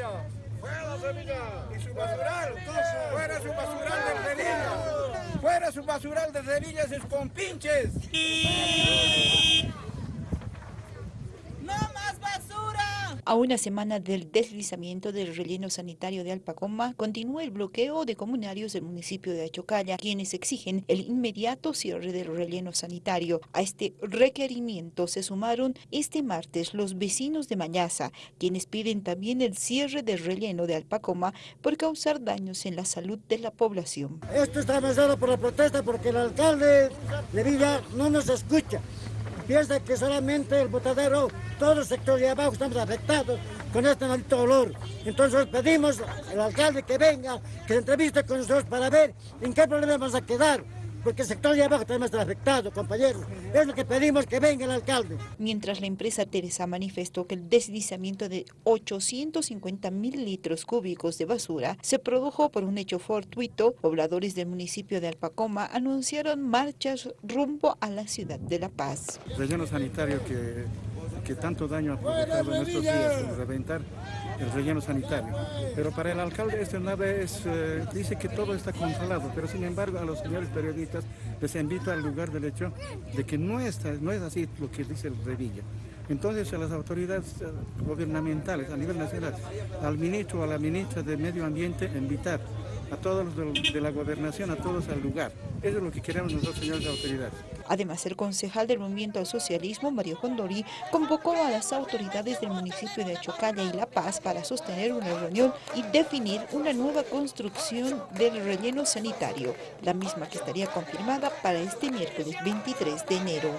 Sevilla. Fuera Sevilla. Y su basural. Fuera su basural de Sevilla. Fuera su basural de Sevilla, sus compinches. A una semana del deslizamiento del relleno sanitario de Alpacoma, continúa el bloqueo de comunarios del municipio de Achocalla, quienes exigen el inmediato cierre del relleno sanitario. A este requerimiento se sumaron este martes los vecinos de Mañaza, quienes piden también el cierre del relleno de Alpacoma por causar daños en la salud de la población. Esto está avanzado por la protesta porque el alcalde de Villa no nos escucha piensa que solamente el botadero, todo el sector de abajo estamos afectados con este maldito olor. Entonces pedimos al alcalde que venga, que entreviste con nosotros para ver en qué problema vamos a quedar porque el sector de abajo también está afectado, compañeros. Es lo que pedimos que venga el alcalde. Mientras la empresa Teresa manifestó que el deslizamiento de 850 mil litros cúbicos de basura se produjo por un hecho fortuito, pobladores del municipio de Alpacoma anunciaron marchas rumbo a la ciudad de La Paz. Relleno sanitario que, que tanto daño ha provocado en estos días, reventar el relleno sanitario. Pero para el alcalde este una vez eh, dice que todo está controlado, pero sin embargo a los señores periodistas les invito al lugar del hecho de que no, no es así lo que dice el Revilla. Entonces a las autoridades eh, gubernamentales a nivel nacional, al ministro o a la ministra de Medio Ambiente, invitar a todos los de la gobernación, a todos al lugar. Eso es lo que queremos nosotros, señores autoridades. Además, el concejal del Movimiento al Socialismo, Mario Condori, convocó a las autoridades del municipio de Chocalla y La Paz para sostener una reunión y definir una nueva construcción del relleno sanitario, la misma que estaría confirmada para este miércoles 23 de enero.